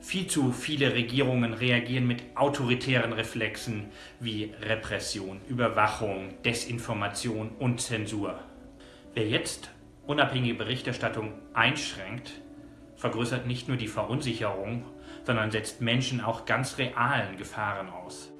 Viel zu viele Regierungen reagieren mit autoritären Reflexen wie Repression, Überwachung, Desinformation und Zensur. Wer jetzt unabhängige Berichterstattung einschränkt, vergrößert nicht nur die Verunsicherung, sondern setzt Menschen auch ganz realen Gefahren aus.